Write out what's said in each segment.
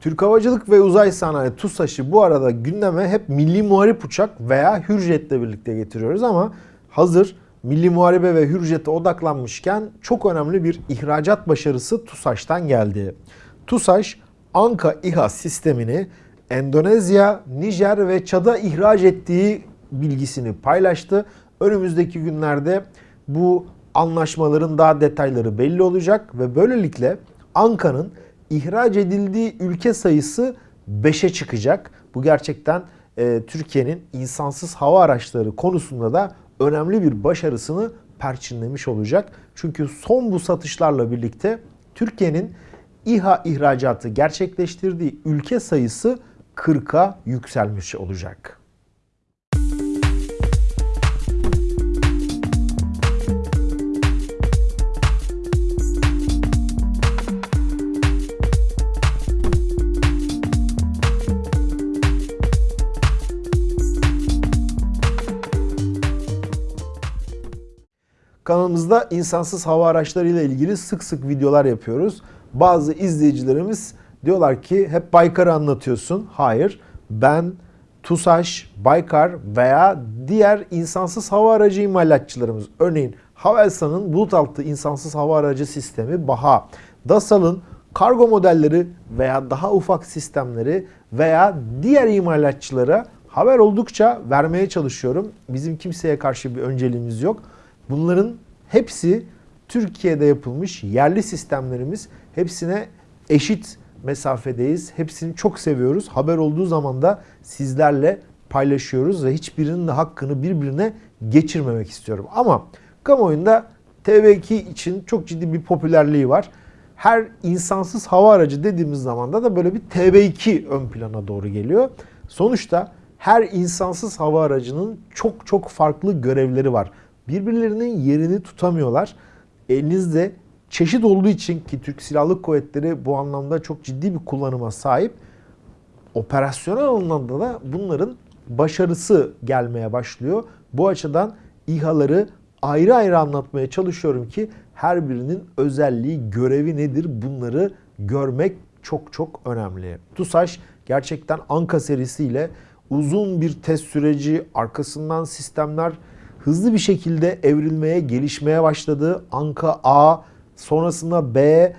Türk Havacılık ve Uzay Sanayi TUSAŞ'ı bu arada gündeme hep Milli Muharip Uçak veya Hürjet'le birlikte getiriyoruz ama hazır Milli Muharebe ve Hürjet'e odaklanmışken çok önemli bir ihracat başarısı TUSAŞ'tan geldi. TUSAŞ Anka İHA sistemini Endonezya, Nijer ve Çad'a ihraç ettiği bilgisini paylaştı. Önümüzdeki günlerde bu anlaşmaların daha detayları belli olacak ve böylelikle Anka'nın ihraç edildiği ülke sayısı 5'e çıkacak. Bu gerçekten e, Türkiye'nin insansız hava araçları konusunda da önemli bir başarısını perçinlemiş olacak. Çünkü son bu satışlarla birlikte Türkiye'nin İHA ihracatı gerçekleştirdiği ülke sayısı 40'a yükselmiş olacak. Kanalımızda insansız hava araçları ile ilgili sık sık videolar yapıyoruz. Bazı izleyicilerimiz diyorlar ki hep Baykar'ı anlatıyorsun. Hayır. Ben TUSAŞ, Baykar veya diğer insansız hava aracı imalatçılarımız örneğin Havelsan'ın bulut altı insansız hava aracı sistemi BAHA, Dasal'ın kargo modelleri veya daha ufak sistemleri veya diğer imalatçılara haber oldukça vermeye çalışıyorum. Bizim kimseye karşı bir önceliğimiz yok. Bunların hepsi Türkiye'de yapılmış yerli sistemlerimiz. Hepsine eşit mesafedeyiz. Hepsini çok seviyoruz. Haber olduğu zaman da sizlerle paylaşıyoruz ve hiçbirinin de hakkını birbirine geçirmemek istiyorum. Ama kamuoyunda TV2 için çok ciddi bir popülerliği var. Her insansız hava aracı dediğimiz zaman da böyle bir TV2 ön plana doğru geliyor. Sonuçta her insansız hava aracının çok çok farklı görevleri var birbirlerinin yerini tutamıyorlar. Elinizde çeşit olduğu için ki Türk Silahlı Kuvvetleri bu anlamda çok ciddi bir kullanıma sahip. Operasyonel anlamda da bunların başarısı gelmeye başlıyor. Bu açıdan İHA'ları ayrı ayrı anlatmaya çalışıyorum ki her birinin özelliği, görevi nedir bunları görmek çok çok önemli. TUSAŞ gerçekten Anka serisiyle uzun bir test süreci, arkasından sistemler hızlı bir şekilde evrilmeye, gelişmeye başladı. Anka A, sonrasında B,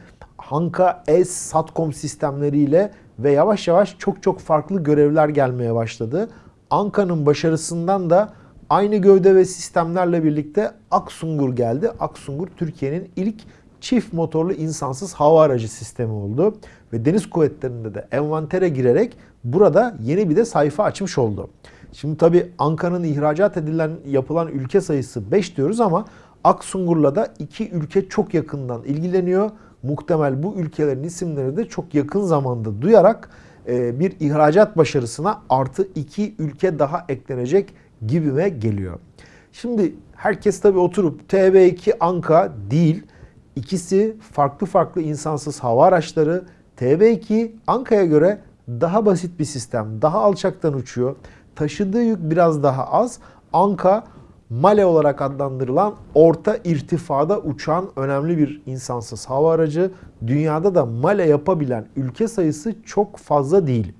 Anka S Satcom sistemleriyle ve yavaş yavaş çok çok farklı görevler gelmeye başladı. Anka'nın başarısından da aynı gövde ve sistemlerle birlikte Aksungur geldi. Aksungur Türkiye'nin ilk çift motorlu insansız hava aracı sistemi oldu. Ve deniz kuvvetlerinde de envantere girerek burada yeni bir de sayfa açmış oldu. Şimdi tabii Ankara'nın ihracat edilen yapılan ülke sayısı 5 diyoruz ama Aksungur'la da iki ülke çok yakından ilgileniyor. Muhtemel bu ülkelerin isimleri de çok yakın zamanda duyarak e, bir ihracat başarısına artı iki ülke daha eklenecek gibime geliyor. Şimdi herkes tabii oturup TB2 Anka değil. İkisi farklı farklı insansız hava araçları. TB2 Anka'ya göre daha basit bir sistem. Daha alçaktan uçuyor taşıdığı yük biraz daha az. Anka Male olarak adlandırılan orta irtifada uçan önemli bir insansız hava aracı. Dünyada da Male yapabilen ülke sayısı çok fazla değil.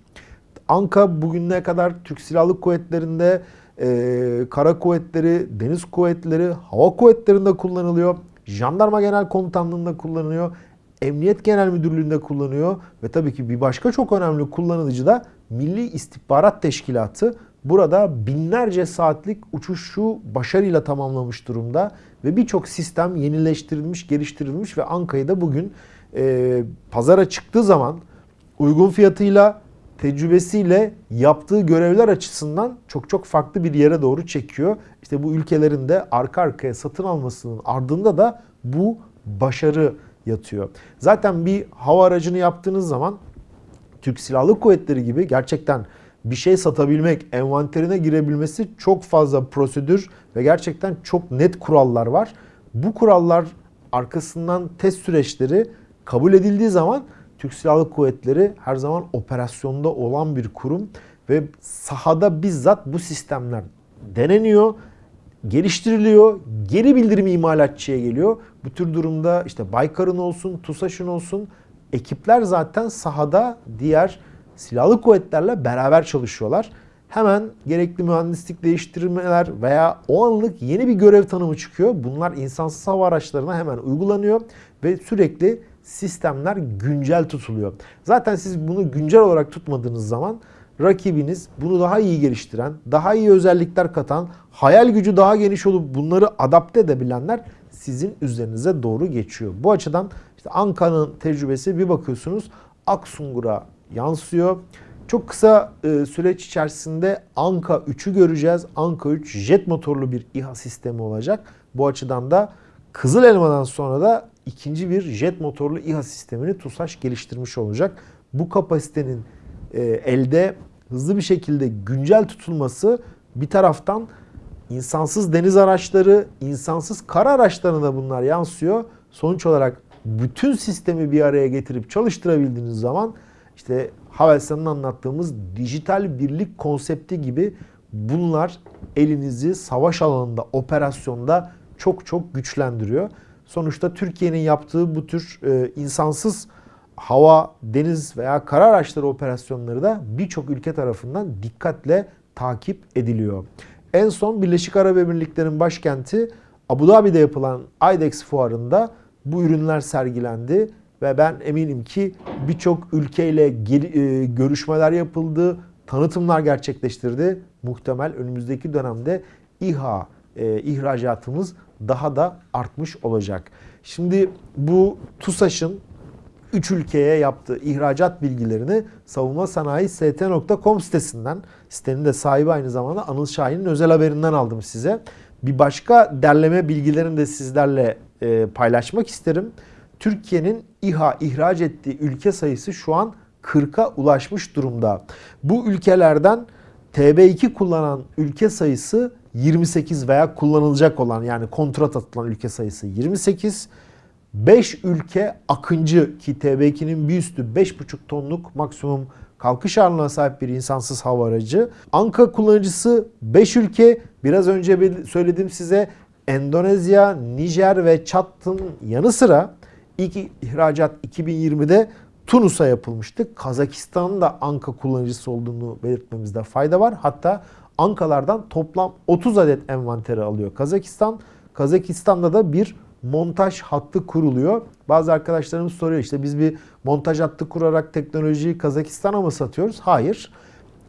Anka bugüne kadar Türk Silahlı Kuvvetleri'nde, e, kara kuvvetleri, deniz kuvvetleri, hava kuvvetlerinde kullanılıyor. Jandarma Genel Komutanlığı'nda kullanılıyor. Emniyet Genel Müdürlüğü'nde kullanıyor. Ve tabii ki bir başka çok önemli kullanıcı da Milli İstihbarat Teşkilatı. Burada binlerce saatlik uçuşu başarıyla tamamlamış durumda ve birçok sistem yenileştirilmiş, geliştirilmiş ve Anka'yı da bugün e, pazara çıktığı zaman uygun fiyatıyla, tecrübesiyle yaptığı görevler açısından çok çok farklı bir yere doğru çekiyor. İşte bu ülkelerin de arka arkaya satın almasının ardında da bu başarı yatıyor. Zaten bir hava aracını yaptığınız zaman Türk Silahlı Kuvvetleri gibi gerçekten bir şey satabilmek, envanterine girebilmesi çok fazla prosedür ve gerçekten çok net kurallar var. Bu kurallar arkasından test süreçleri kabul edildiği zaman Türk Silahlı Kuvvetleri her zaman operasyonda olan bir kurum ve sahada bizzat bu sistemler deneniyor, geliştiriliyor, geri bildirim imalatçıya geliyor. Bu tür durumda işte Baykar'ın olsun, TUSAŞ'ın olsun ekipler zaten sahada diğer silahlı kuvvetlerle beraber çalışıyorlar. Hemen gerekli mühendislik değiştirmeler veya o anlık yeni bir görev tanımı çıkıyor. Bunlar insansız hava araçlarına hemen uygulanıyor ve sürekli sistemler güncel tutuluyor. Zaten siz bunu güncel olarak tutmadığınız zaman rakibiniz bunu daha iyi geliştiren, daha iyi özellikler katan, hayal gücü daha geniş olup bunları adapte edebilenler sizin üzerinize doğru geçiyor. Bu açıdan işte Anka'nın tecrübesi bir bakıyorsunuz Aksungur'a yansıyor. Çok kısa e, süreç içerisinde Anka 3'ü göreceğiz. Anka 3 jet motorlu bir İHA sistemi olacak. Bu açıdan da Kızıl Elma'dan sonra da ikinci bir jet motorlu İHA sistemini TUSAŞ geliştirmiş olacak. Bu kapasitenin e, elde hızlı bir şekilde güncel tutulması bir taraftan insansız deniz araçları, insansız kara araçlarına da bunlar yansıyor. Sonuç olarak bütün sistemi bir araya getirip çalıştırabildiğiniz zaman işte Havelsan'ın anlattığımız dijital birlik konsepti gibi bunlar elinizi savaş alanında, operasyonda çok çok güçlendiriyor. Sonuçta Türkiye'nin yaptığı bu tür e, insansız hava, deniz veya kara araçları operasyonları da birçok ülke tarafından dikkatle takip ediliyor. En son Birleşik Arap Emirlikleri'nin başkenti Abu Dhabi'de yapılan IDEX fuarında bu ürünler sergilendi ve ben eminim ki birçok ülkeyle e, görüşmeler yapıldı, tanıtımlar gerçekleştirdi. Muhtemel önümüzdeki dönemde İHA e, ihracatımız daha da artmış olacak. Şimdi bu TUSAŞ'ın 3 ülkeye yaptığı ihracat bilgilerini savunma sanayi st.com sitesinden, sitenin de sahibi aynı zamanda Anıl Şahin'in özel haberinden aldım size. Bir başka derleme bilgilerini de sizlerle e, paylaşmak isterim. Türkiye'nin İHA ihraç ettiği ülke sayısı şu an 40'a ulaşmış durumda. Bu ülkelerden TB2 kullanan ülke sayısı 28 veya kullanılacak olan yani kontrat atılan ülke sayısı 28. 5 ülke akıncı ki TB2'nin bir üstü 5,5 tonluk maksimum kalkış ağırlığına sahip bir insansız hava aracı. Anka kullanıcısı 5 ülke. Biraz önce söyledim size Endonezya, Nijer ve Çat'ın yanı sıra ilk ihracat 2020'de Tunus'a yapılmıştı. Kazakistan'ın da Anka kullanıcısı olduğunu belirtmemizde fayda var. Hatta Ankalardan toplam 30 adet envanteri alıyor Kazakistan. Kazakistan'da da bir montaj hattı kuruluyor. Bazı arkadaşlarımız soruyor işte biz bir montaj hattı kurarak teknolojiyi Kazakistan'a mı satıyoruz? Hayır.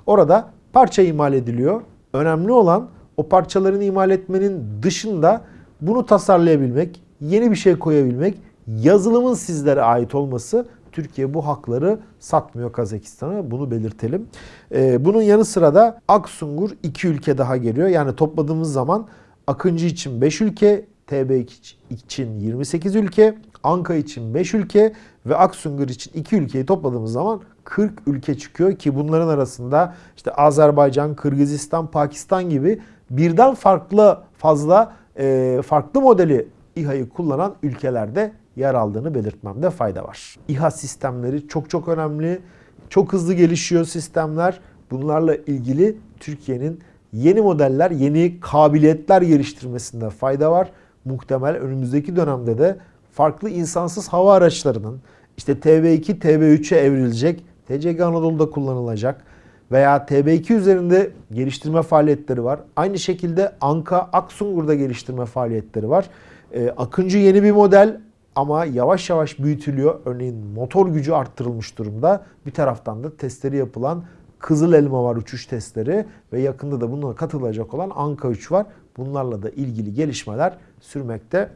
Orada parça imal ediliyor. Önemli olan o parçalarını imal etmenin dışında bunu tasarlayabilmek, yeni bir şey koyabilmek, yazılımın sizlere ait olması Türkiye bu hakları satmıyor Kazakistan'a. Bunu belirtelim. Ee, bunun yanı sıra da Aksungur iki ülke daha geliyor. Yani topladığımız zaman Akıncı için 5 ülke, TB için 28 ülke, Anka için 5 ülke ve Aksungur için 2 ülkeyi topladığımız zaman 40 ülke çıkıyor ki bunların arasında işte Azerbaycan, Kırgızistan, Pakistan gibi birden farklı fazla e, farklı modeli İHA'yı kullanan ülkelerde yer aldığını belirtmemde fayda var. İHA sistemleri çok çok önemli. Çok hızlı gelişiyor sistemler. Bunlarla ilgili Türkiye'nin yeni modeller, yeni kabiliyetler geliştirmesinde fayda var. Muhtemel önümüzdeki dönemde de farklı insansız hava araçlarının işte TB2, TB3'e evrilecek, TCG Anadolu'da kullanılacak veya TB2 üzerinde geliştirme faaliyetleri var. Aynı şekilde Anka, Aksungur'da geliştirme faaliyetleri var. Ee, Akıncı yeni bir model ama yavaş yavaş büyütülüyor. Örneğin motor gücü arttırılmış durumda. Bir taraftan da testleri yapılan Kızıl Elma var uçuş testleri ve yakında da bununla katılacak olan Anka 3 var. Bunlarla da ilgili gelişmeler sürmekte.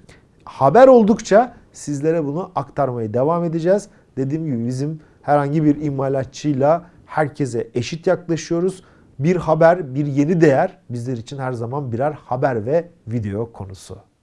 Haber oldukça sizlere bunu aktarmaya devam edeceğiz. Dediğim gibi bizim herhangi bir imalatçıyla herkese eşit yaklaşıyoruz. Bir haber, bir yeni değer bizler için her zaman birer haber ve video konusu.